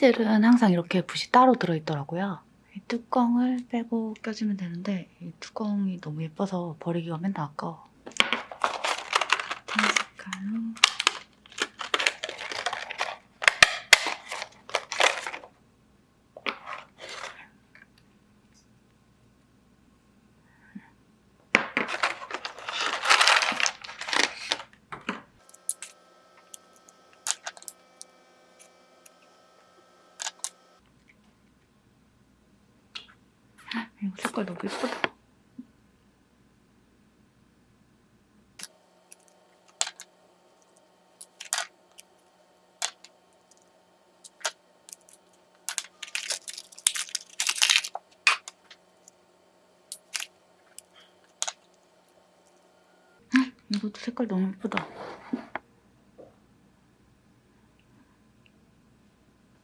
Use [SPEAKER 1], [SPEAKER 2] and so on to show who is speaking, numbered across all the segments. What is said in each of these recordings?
[SPEAKER 1] 하이젤은 항상 이렇게 붓이 따로 들어있더라고요. 이 뚜껑을 빼고 껴주면 되는데 이 뚜껑이 너무 예뻐서 버리기가 맨날 아까워. 같은 색깔로 이거 색깔 너무 예쁘다. 헉, 이것도 색깔 너무 예쁘다.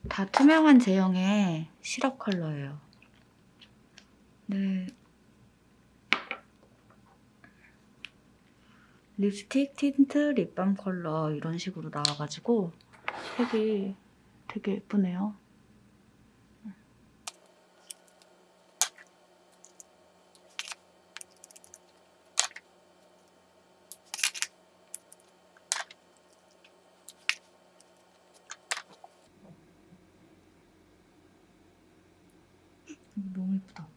[SPEAKER 1] 다 투명한 제형의 시럽 컬러예요. 네. 립스틱, 틴트, 립밤 컬러 이런 식으로 나와가지고 색이 되게 예쁘네요. 너무 예쁘다.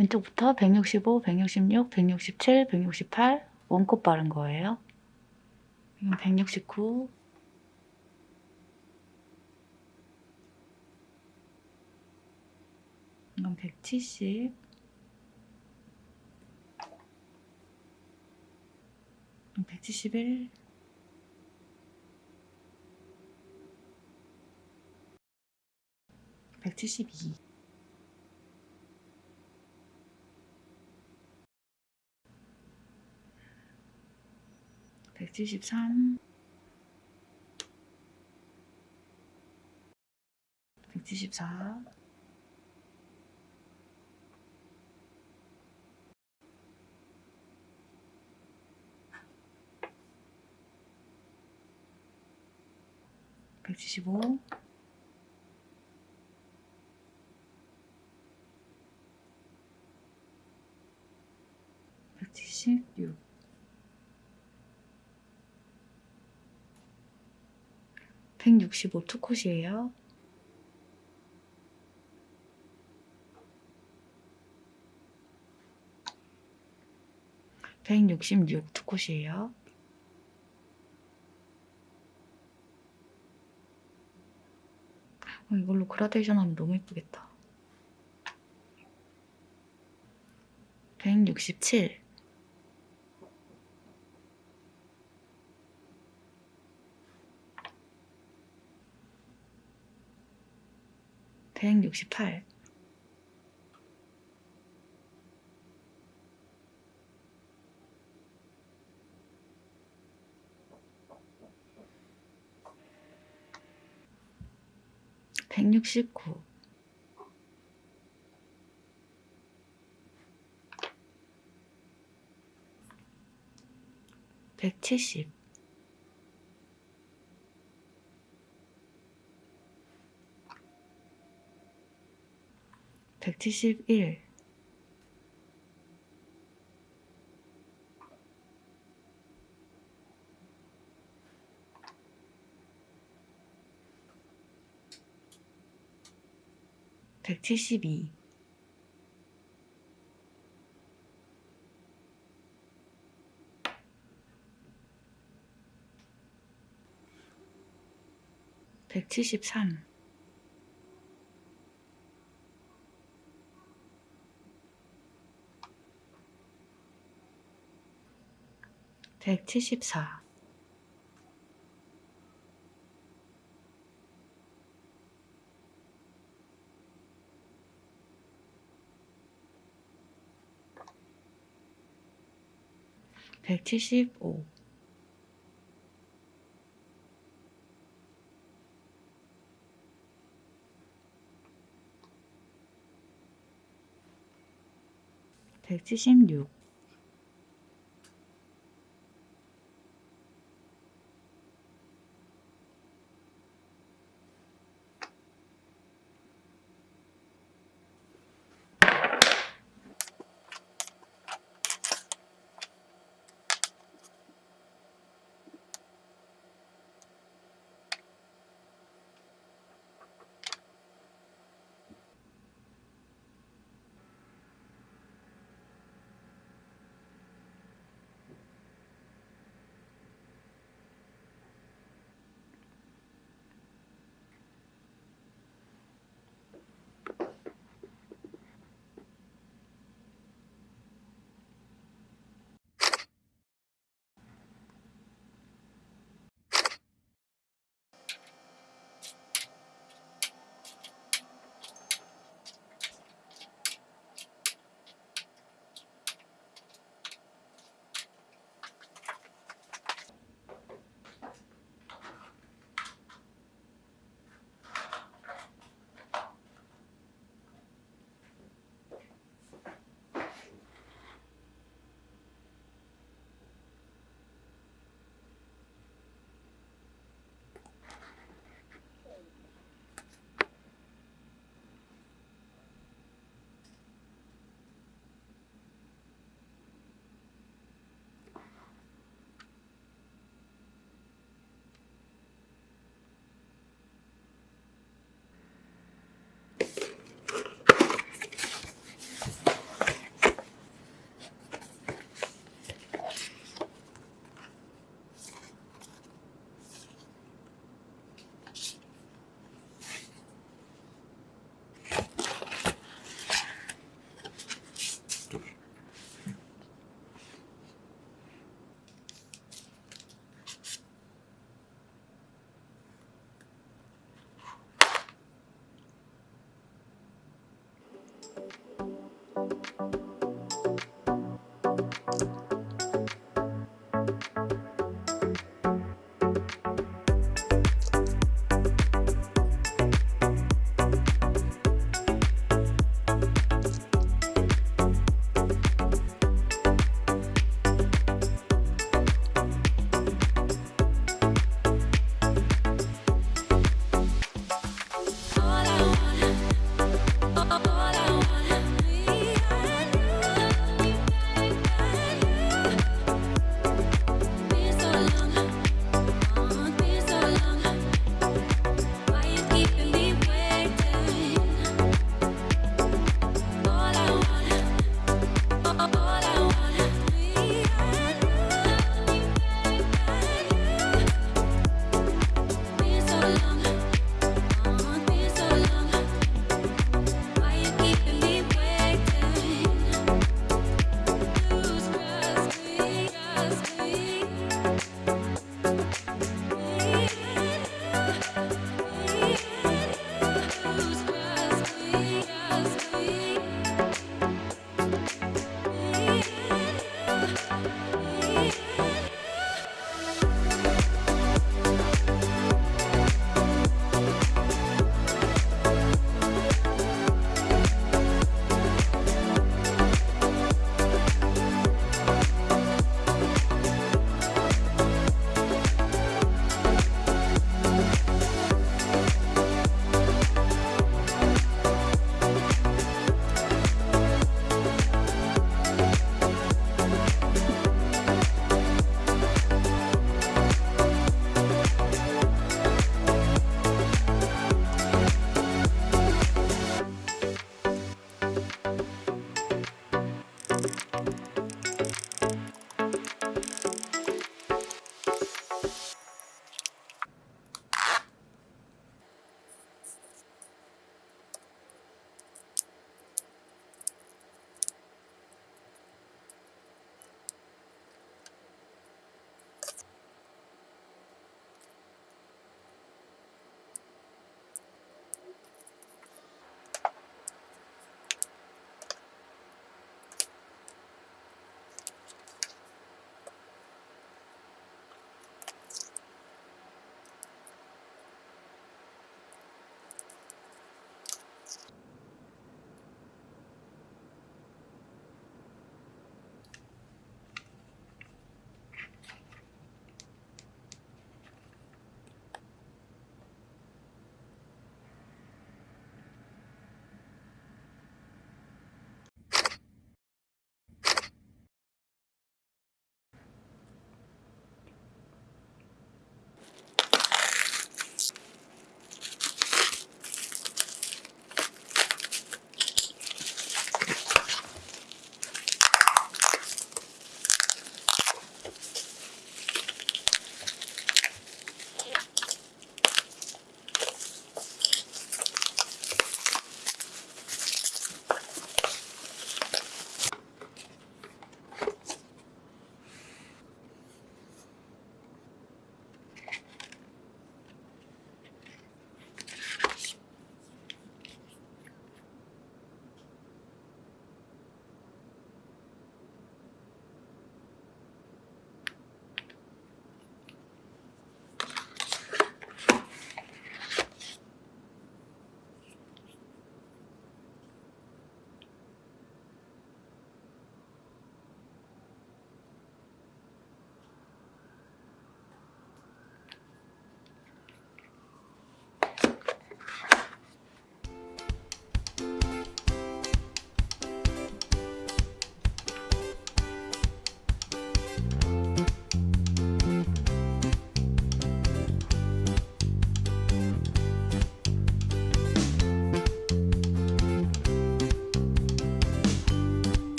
[SPEAKER 1] 왼쪽부터 165, 166, 167, 168 원콧 바른 거예요. 이건 169. 이건 170. 이건 171. 백 173 174 175 265투콧이에요. 166투콧이에요. 어, 이걸로 그라데이션 하면 너무 예쁘겠다. 167 168 169 170 171 172 173 174 175 175 176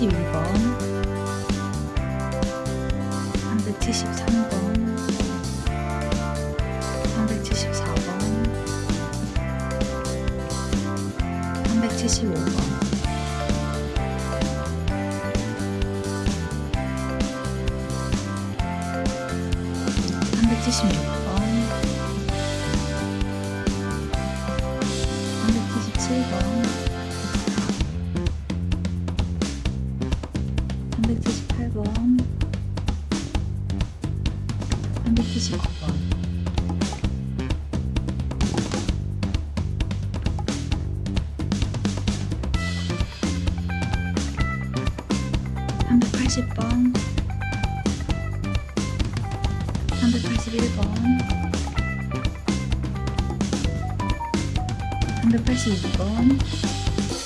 [SPEAKER 1] 171번. 373번. 374번. 375번. 376번. Ainda persigo, tá bom?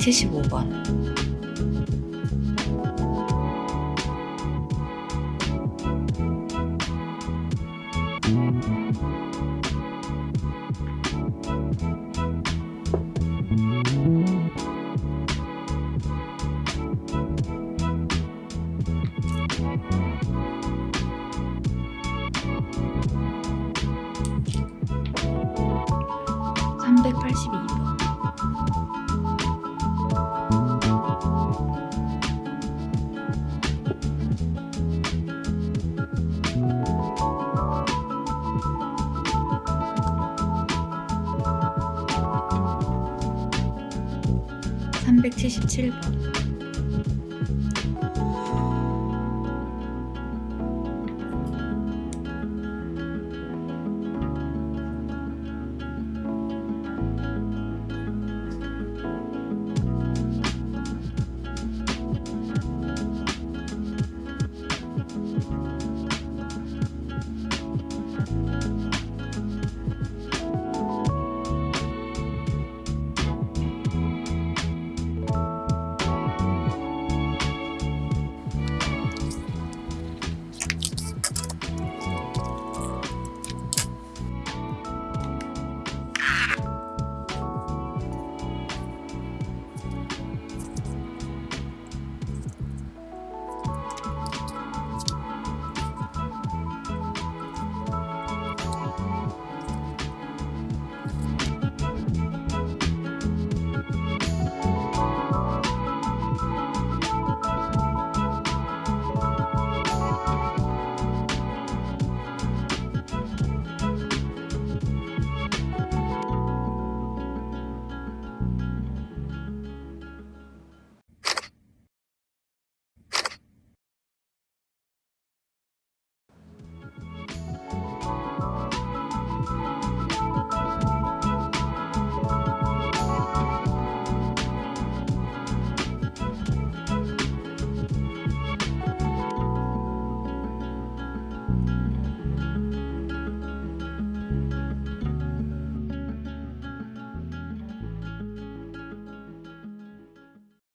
[SPEAKER 1] 175번. শিল্প